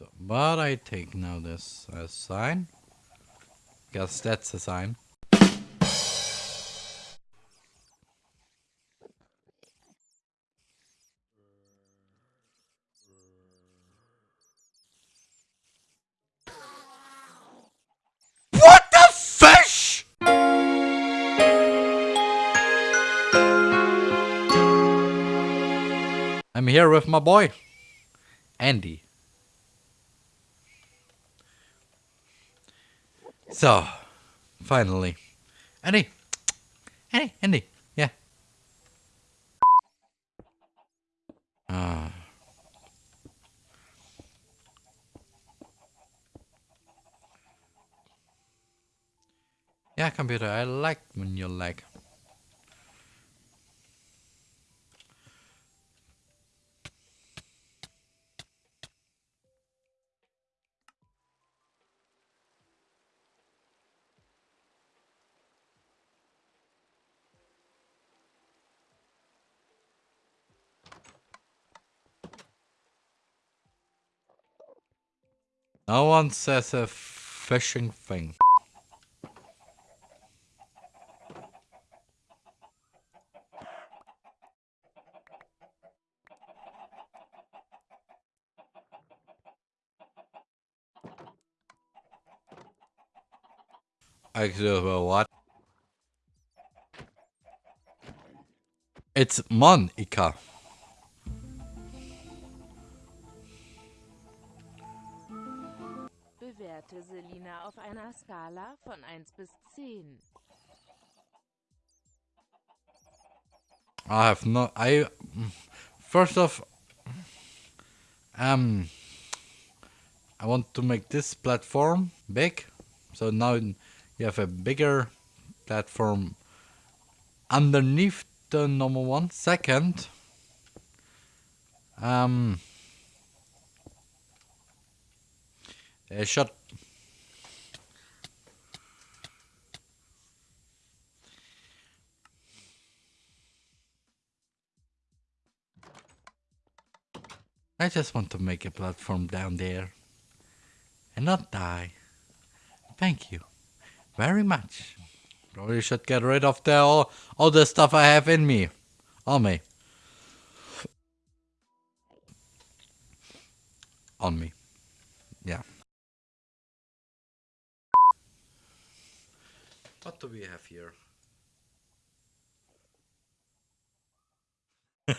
So, but I take now this as sign. Guess that's a sign. What the fish? I'm here with my boy, Andy. So, finally. Andy! Andy! Andy! Yeah. Ah. Yeah, computer, I like when you like. No one says a fishing thing. Actually, well, what? It's Monica. Bewerte Selina auf einer Skala von 1 bis 10. I have no. I first off, um, I want to make this platform big, so now you have a bigger platform underneath the normal one. Second, um, a shot. I just want to make a platform down there and not die. Thank you very much. Probably should get rid of the all, all the stuff I have in me. On me. On me. Yeah. What do we have here?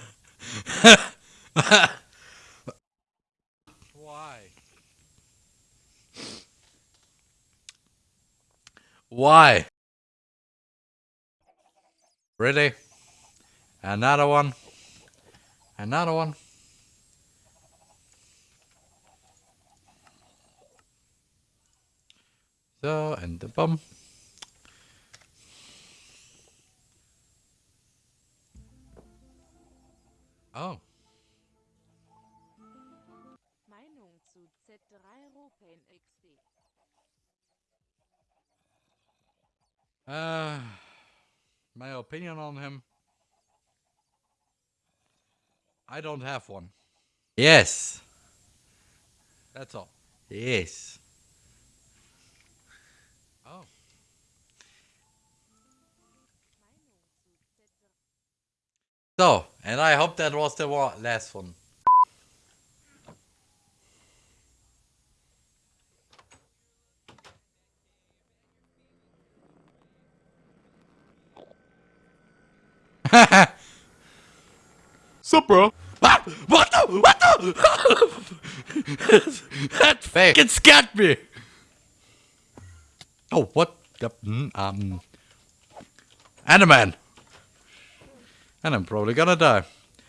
Why? Why? Really? Another one? Another one? So, and the bomb. Oh. Meinung zu Z3 Ropain XD. Uh, my opinion on him. I don't have one. Yes. That's all. Yes. Oh. So, and I hope that was the one, last one. Sup, bro? Ah, what the? What the? that fucking scared me. Oh, what? The, mm, um, Animan. And I'm probably gonna die.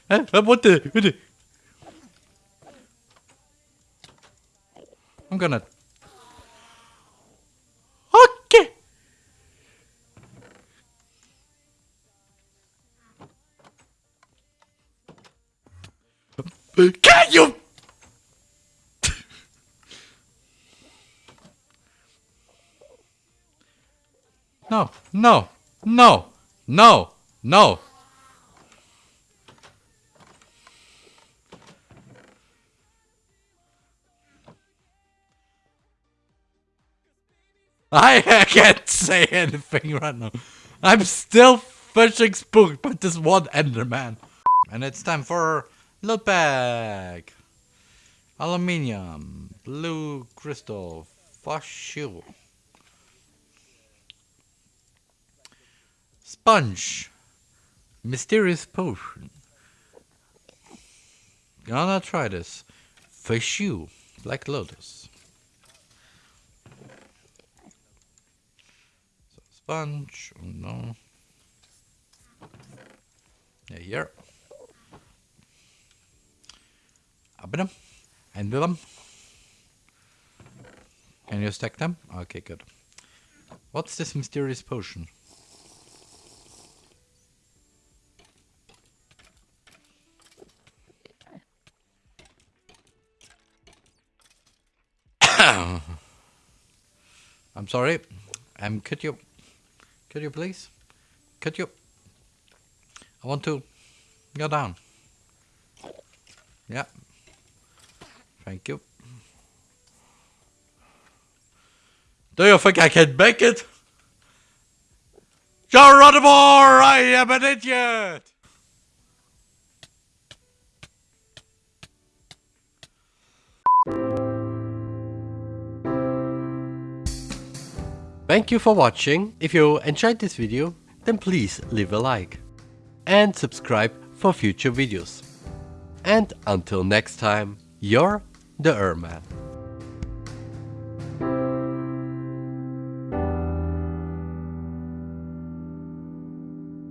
What the? What the? I'm gonna. Okay. Can you? No, no, no, no, no. I, can't say anything right now. I'm still fishing spooked by this one Enderman. And it's time for loot bag. Aluminium, blue crystal, fossil. Sponge, mysterious potion. Gonna try this. Fish you, Black Lotus. Sponge, oh no. Yeah, here. Open them and do them. Can you stack them? Okay, good. What's this mysterious potion? I'm sorry. Um, could you, could you please, could you? I want to go down. Yeah. Thank you. Do you think I can make it? Geronimo, I am an idiot! Thank you for watching. If you enjoyed this video, then please leave a like. And subscribe for future videos. And until next time, you're the Erman.